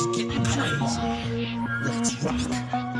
is getting crazy. Let's rock.